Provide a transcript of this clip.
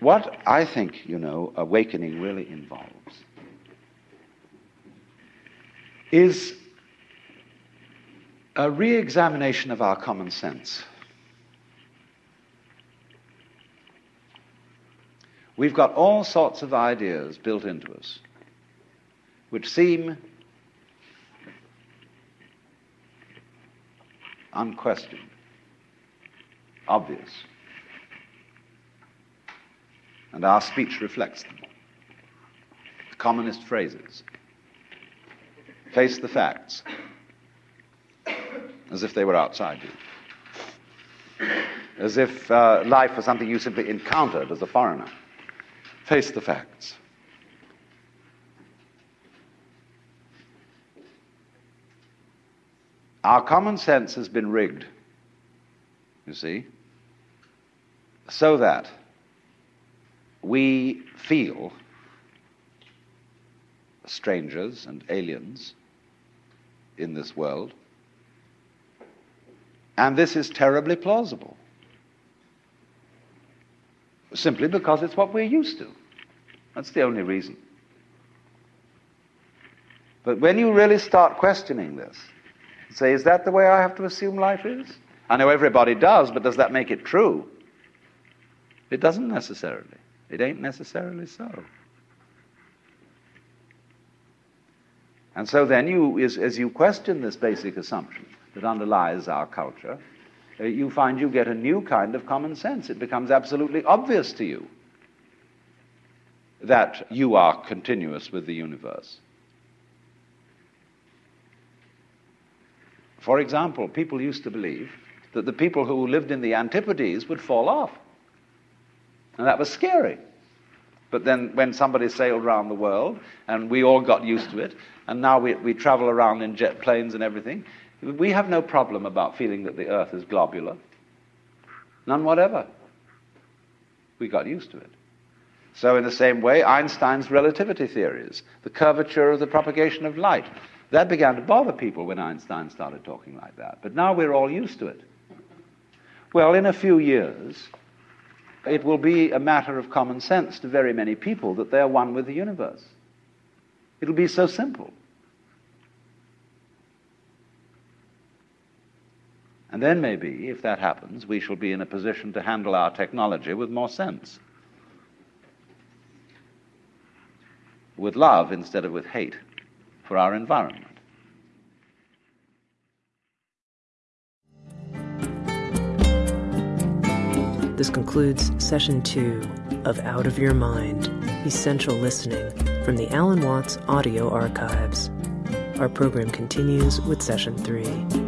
What I think, you know, awakening really involves is a re examination of our common sense. We've got all sorts of ideas built into us which seem unquestioned, obvious. And our speech reflects them. The commonest phrases. Face the facts as if they were outside you. As if uh, life was something you simply encountered as a foreigner. Face the facts. Our common sense has been rigged, you see, so that we feel strangers and aliens in this world. And this is terribly plausible. Simply because it's what we're used to. That's the only reason. But when you really start questioning this, say, is that the way I have to assume life is? I know everybody does, but does that make it true? It doesn't necessarily. It ain't necessarily so. And so then you, as, as you question this basic assumption that underlies our culture, uh, you find you get a new kind of common sense. It becomes absolutely obvious to you that you are continuous with the universe. For example, people used to believe that the people who lived in the Antipodes would fall off. And that was scary. But then when somebody sailed around the world, and we all got used to it, and now we, we travel around in jet planes and everything, we have no problem about feeling that the earth is globular. None whatever. We got used to it. So, in the same way, Einstein's relativity theories, the curvature of the propagation of light, that began to bother people when Einstein started talking like that. But now we're all used to it. Well, in a few years, it will be a matter of common sense to very many people that they're one with the universe. It'll be so simple. And then maybe, if that happens, we shall be in a position to handle our technology with more sense. With love instead of with hate for our environment. This concludes session two of Out of Your Mind Essential Listening from the Alan Watts Audio Archives. Our program continues with session three.